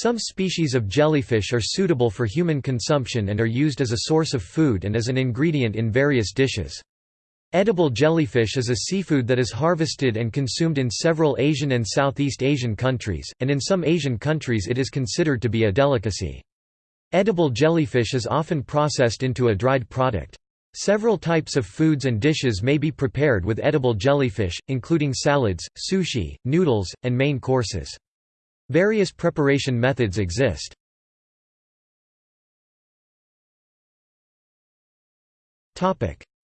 Some species of jellyfish are suitable for human consumption and are used as a source of food and as an ingredient in various dishes. Edible jellyfish is a seafood that is harvested and consumed in several Asian and Southeast Asian countries, and in some Asian countries it is considered to be a delicacy. Edible jellyfish is often processed into a dried product. Several types of foods and dishes may be prepared with edible jellyfish, including salads, sushi, noodles, and main courses. Various preparation methods exist.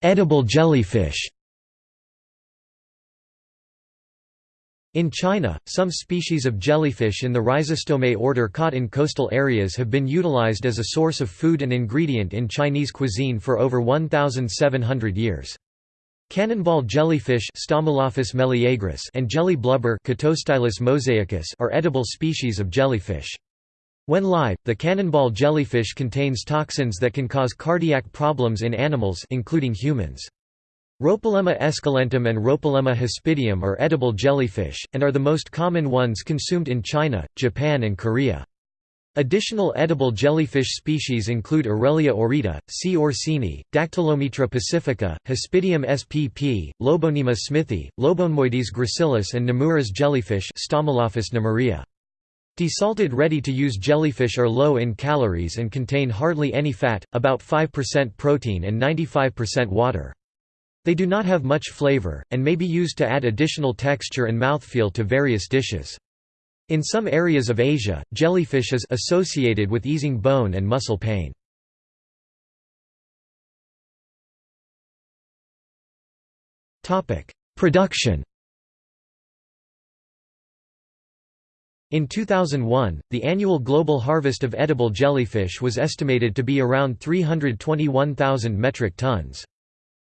Edible jellyfish In China, some species of jellyfish in the Rhizostomeae order caught in coastal areas have been utilized as a source of food and ingredient in Chinese cuisine for over 1,700 years. Cannonball jellyfish and jelly blubber are edible species of jellyfish. When live, the cannonball jellyfish contains toxins that can cause cardiac problems in animals including humans. Rhopilema esculentum and Rhopilema hispidum are edible jellyfish, and are the most common ones consumed in China, Japan and Korea. Additional edible jellyfish species include Aurelia aurita, C. orsini, Dactylometra pacifica, Hispidium spp, Lobonema smithii, Lobonemoides gracilis and Nomura's jellyfish Stomolophus nomurai. Desalted ready-to-use jellyfish are low in calories and contain hardly any fat, about 5% protein and 95% water. They do not have much flavor, and may be used to add additional texture and mouthfeel to various dishes. In some areas of Asia, jellyfish is associated with easing bone and muscle pain. Production In 2001, the annual global harvest of edible jellyfish was estimated to be around 321,000 metric tons.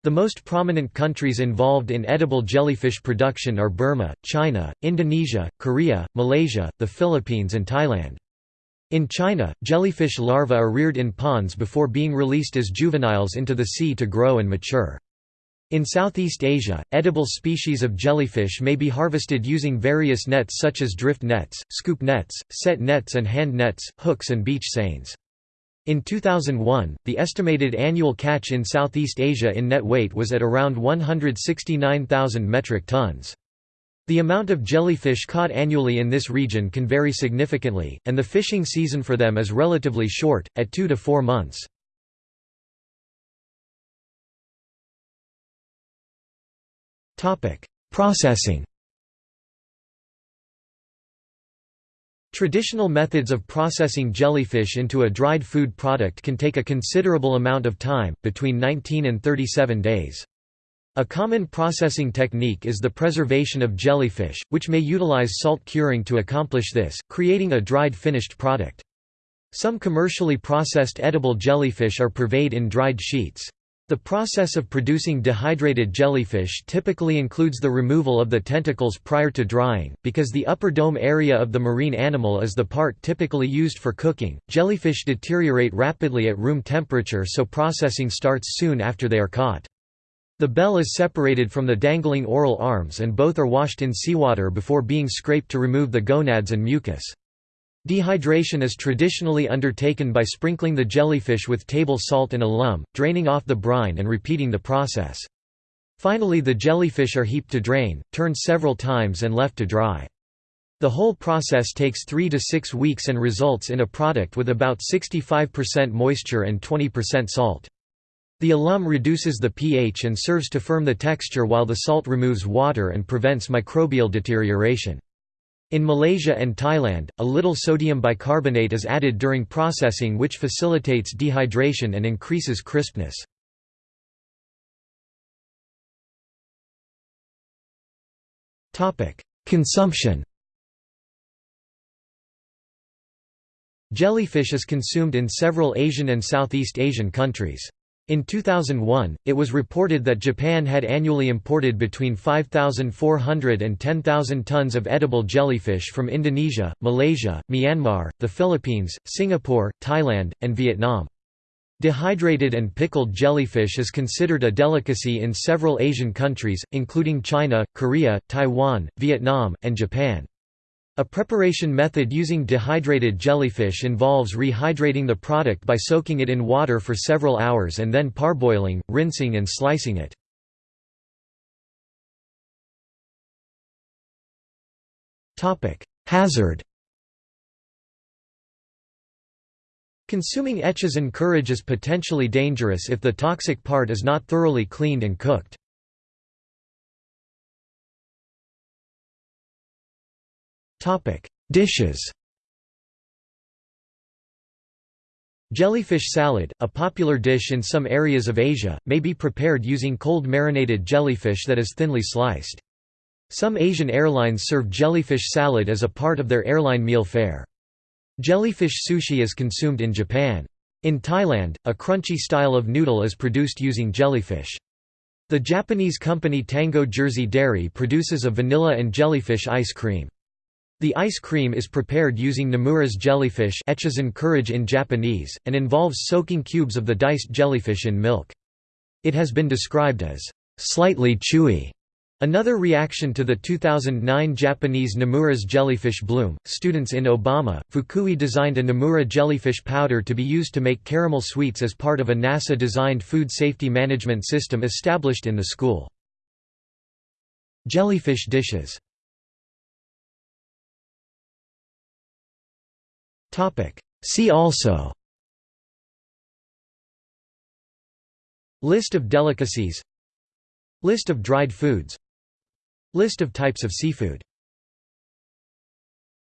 The most prominent countries involved in edible jellyfish production are Burma, China, Indonesia, Korea, Malaysia, the Philippines and Thailand. In China, jellyfish larvae are reared in ponds before being released as juveniles into the sea to grow and mature. In Southeast Asia, edible species of jellyfish may be harvested using various nets such as drift nets, scoop nets, set nets and hand nets, hooks and beach seines. In 2001, the estimated annual catch in Southeast Asia in net weight was at around 169,000 metric tons. The amount of jellyfish caught annually in this region can vary significantly, and the fishing season for them is relatively short, at two to four months. Processing Traditional methods of processing jellyfish into a dried food product can take a considerable amount of time, between 19 and 37 days. A common processing technique is the preservation of jellyfish, which may utilize salt curing to accomplish this, creating a dried finished product. Some commercially processed edible jellyfish are purveyed in dried sheets. The process of producing dehydrated jellyfish typically includes the removal of the tentacles prior to drying, because the upper dome area of the marine animal is the part typically used for cooking. Jellyfish deteriorate rapidly at room temperature, so processing starts soon after they are caught. The bell is separated from the dangling oral arms and both are washed in seawater before being scraped to remove the gonads and mucus. Dehydration is traditionally undertaken by sprinkling the jellyfish with table salt and alum, draining off the brine and repeating the process. Finally the jellyfish are heaped to drain, turned several times and left to dry. The whole process takes 3 to 6 weeks and results in a product with about 65% moisture and 20% salt. The alum reduces the pH and serves to firm the texture while the salt removes water and prevents microbial deterioration. In Malaysia and Thailand, a little sodium bicarbonate is added during processing which facilitates dehydration and increases crispness. Consumption Jellyfish is consumed in several Asian and Southeast Asian countries. In 2001, it was reported that Japan had annually imported between 5,400 and 10,000 tons of edible jellyfish from Indonesia, Malaysia, Myanmar, the Philippines, Singapore, Thailand, and Vietnam. Dehydrated and pickled jellyfish is considered a delicacy in several Asian countries, including China, Korea, Taiwan, Vietnam, and Japan. A preparation method using dehydrated jellyfish involves rehydrating the product by soaking it in water for several hours and then parboiling, rinsing and slicing it. Hazard Consuming Echizen kurage is potentially dangerous if the toxic part is not thoroughly cleaned and cooked. Topic: Dishes. Jellyfish salad, a popular dish in some areas of Asia, may be prepared using cold marinated jellyfish that is thinly sliced. Some Asian airlines serve jellyfish salad as a part of their airline meal fare. Jellyfish sushi is consumed in Japan. In Thailand, a crunchy style of noodle is produced using jellyfish. The Japanese company Tango Jersey Dairy produces a vanilla and jellyfish ice cream. The ice cream is prepared using Nomura's jellyfish in Japanese, and involves soaking cubes of the diced jellyfish in milk. It has been described as slightly chewy. Another reaction to the 2009 Japanese Nomura's jellyfish bloom, students in Obama, Fukui designed a Namura jellyfish powder to be used to make caramel sweets as part of a NASA-designed food safety management system established in the school. Jellyfish dishes See also. List of delicacies. List of dried foods. List of types of seafood